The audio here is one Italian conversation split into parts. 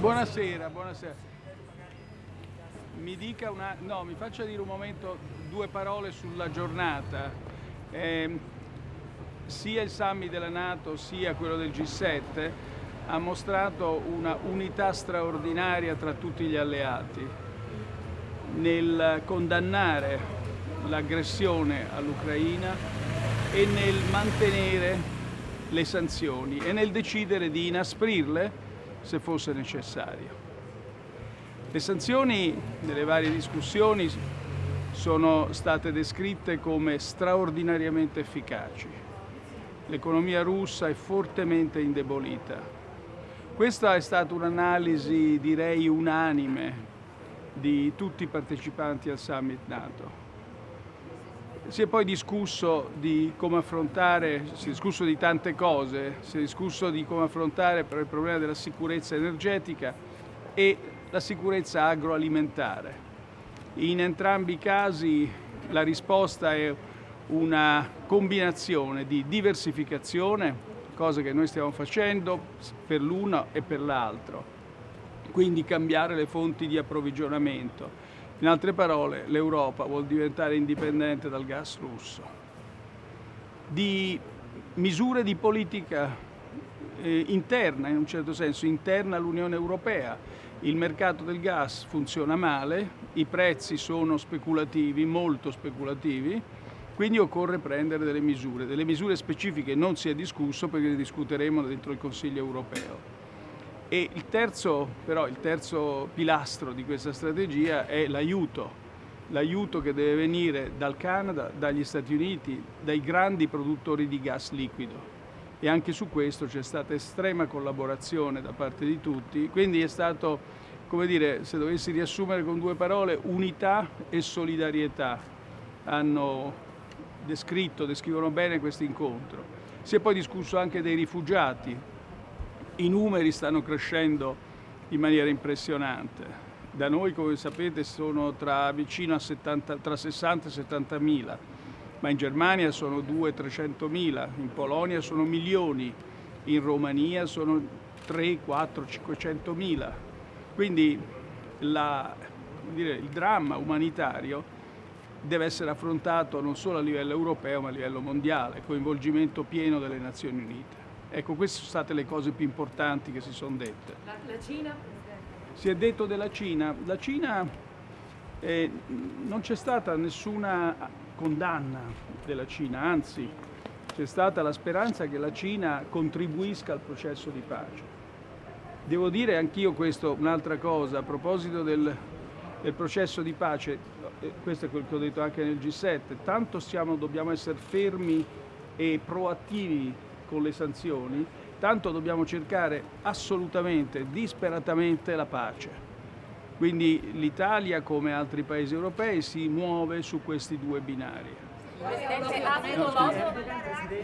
Buonasera, buonasera. Mi dica una... no, mi faccia dire un momento due parole sulla giornata. Eh, sia il summit della Nato sia quello del G7 ha mostrato una unità straordinaria tra tutti gli alleati nel condannare l'aggressione all'Ucraina e nel mantenere le sanzioni e nel decidere di inasprirle se fosse necessario. Le sanzioni nelle varie discussioni sono state descritte come straordinariamente efficaci. L'economia russa è fortemente indebolita. Questa è stata un'analisi, direi, unanime di tutti i partecipanti al summit NATO. Si è poi discusso di come affrontare, si è discusso di tante cose, si è discusso di come affrontare il problema della sicurezza energetica e la sicurezza agroalimentare. In entrambi i casi la risposta è una combinazione di diversificazione, cosa che noi stiamo facendo per l'uno e per l'altro, quindi cambiare le fonti di approvvigionamento in altre parole, l'Europa vuol diventare indipendente dal gas russo. Di misure di politica eh, interna, in un certo senso, interna all'Unione Europea. Il mercato del gas funziona male, i prezzi sono speculativi, molto speculativi, quindi occorre prendere delle misure. Delle misure specifiche non si è discusso perché le discuteremo dentro il Consiglio europeo. E il terzo, però, il terzo pilastro di questa strategia è l'aiuto, l'aiuto che deve venire dal Canada, dagli Stati Uniti, dai grandi produttori di gas liquido. E anche su questo c'è stata estrema collaborazione da parte di tutti, quindi è stato, come dire, se dovessi riassumere con due parole, unità e solidarietà hanno descritto, descrivono bene questo incontro. Si è poi discusso anche dei rifugiati, i numeri stanno crescendo in maniera impressionante. Da noi, come sapete, sono tra, vicino a 70, tra 60 e 70 mila, ma in Germania sono 200-300 mila, in Polonia sono milioni, in Romania sono 3, 4, 500 mila. Quindi la, dire, il dramma umanitario deve essere affrontato non solo a livello europeo ma a livello mondiale, coinvolgimento pieno delle Nazioni Unite. Ecco, queste sono state le cose più importanti che si sono dette. La, la Cina? Si è detto della Cina. La Cina eh, non c'è stata nessuna condanna della Cina, anzi c'è stata la speranza che la Cina contribuisca al processo di pace. Devo dire anch'io questo, un'altra cosa, a proposito del, del processo di pace, eh, questo è quello che ho detto anche nel G7, tanto siamo, dobbiamo essere fermi e proattivi con le sanzioni, tanto dobbiamo cercare assolutamente, disperatamente la pace. Quindi l'Italia, come altri paesi europei, si muove su questi due binari. Presidente, ha avuto, modo,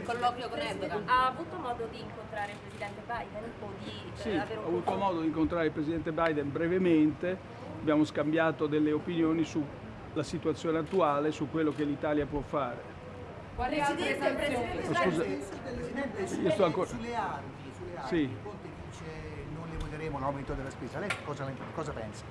colloquio con Erdogan. ha avuto modo di incontrare il Presidente Biden? O di, eh, sì, ho avuto modo di incontrare il Presidente Biden brevemente, abbiamo scambiato delle opinioni sulla situazione attuale, su quello che l'Italia può fare. Quali altre sanzioni? Scusa, io sto ancora... Sulle armi, sulle armi, sì. Conte dice non le voteremo l'aumento della spesa, lei cosa, cosa pensa?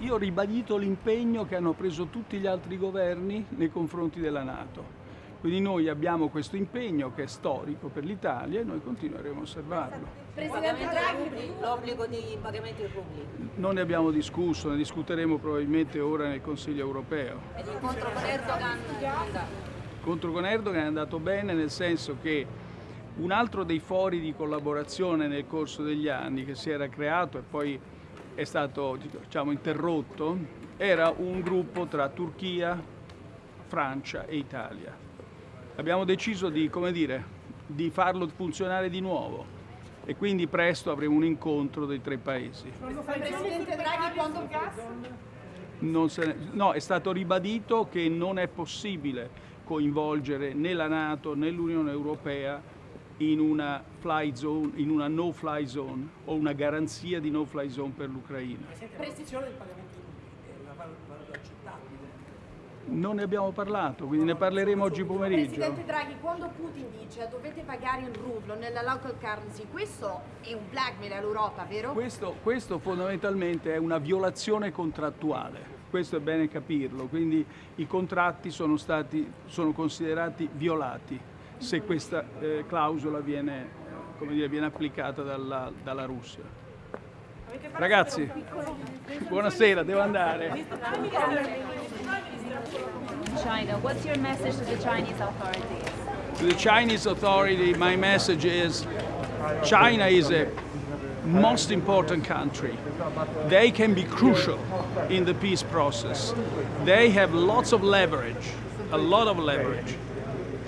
Io ho ribadito l'impegno che hanno preso tutti gli altri governi nei confronti della Nato. Quindi noi abbiamo questo impegno che è storico per l'Italia e noi continueremo a osservarlo. Presidente Draghi, l'obbligo di pagamento in rubli? Non ne abbiamo discusso, ne discuteremo probabilmente ora nel Consiglio europeo. E l'incontro con Erdogan? L'incontro con Erdogan è andato bene nel senso che un altro dei fori di collaborazione nel corso degli anni che si era creato e poi è stato diciamo, interrotto era un gruppo tra Turchia, Francia e Italia. Abbiamo deciso di, dire, di farlo funzionare di nuovo e quindi presto avremo un incontro dei tre paesi. Presidente Draghi quando ne, no, è stato ribadito che non è possibile coinvolgere né la Nato né l'Unione Europea in una, fly zone, in una no-fly zone o una garanzia di no-fly zone per l'Ucraina. Non ne abbiamo parlato, quindi ne parleremo oggi pomeriggio. Presidente Draghi, quando Putin dice dovete pagare in rublo nella local currency, questo è un blackmail all'Europa, vero? Questo, questo fondamentalmente è una violazione contrattuale, questo è bene capirlo, quindi i contratti sono, stati, sono considerati violati se questa eh, clausola viene, eh, come dire, viene applicata dalla, dalla Russia. Ragazzi, buonasera, devo andare. China. What's your message to the Chinese authorities? To the Chinese authority, my message is China is a most important country. They can be crucial in the peace process. They have lots of leverage, a lot of leverage.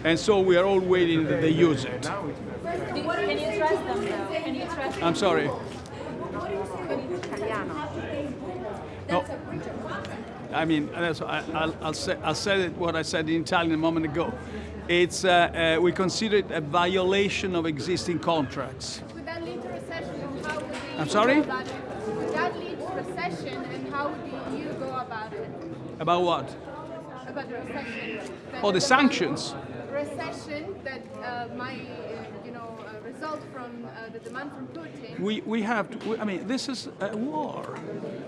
And so we are all waiting that they use it. Can you trust them though? Can you trust I'm sorry. No. I mean, I, I'll, I'll, say, I'll say it what I said in Italian a moment ago. It's, uh, uh, we consider it a violation of existing contracts. Would that lead to recession and how would the EU I'm sorry? that lead to recession and how the EU go about it? About what? About the recession? that Oh, the is sanctions. Recession that uh, might, uh, you know, uh, result from uh, the demand from Putin. We, we have to, we- I mean, this is a war.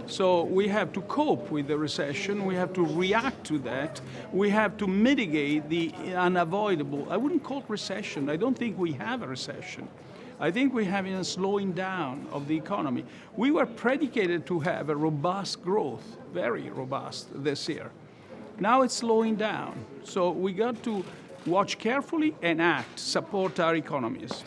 So we have to cope with the recession, we have to react to that, we have to mitigate the unavoidable, I wouldn't call it recession, I don't think we have a recession. I think we're having a slowing down of the economy. We were predicated to have a robust growth, very robust this year. Now it's slowing down. So we got to watch carefully and act, support our economies.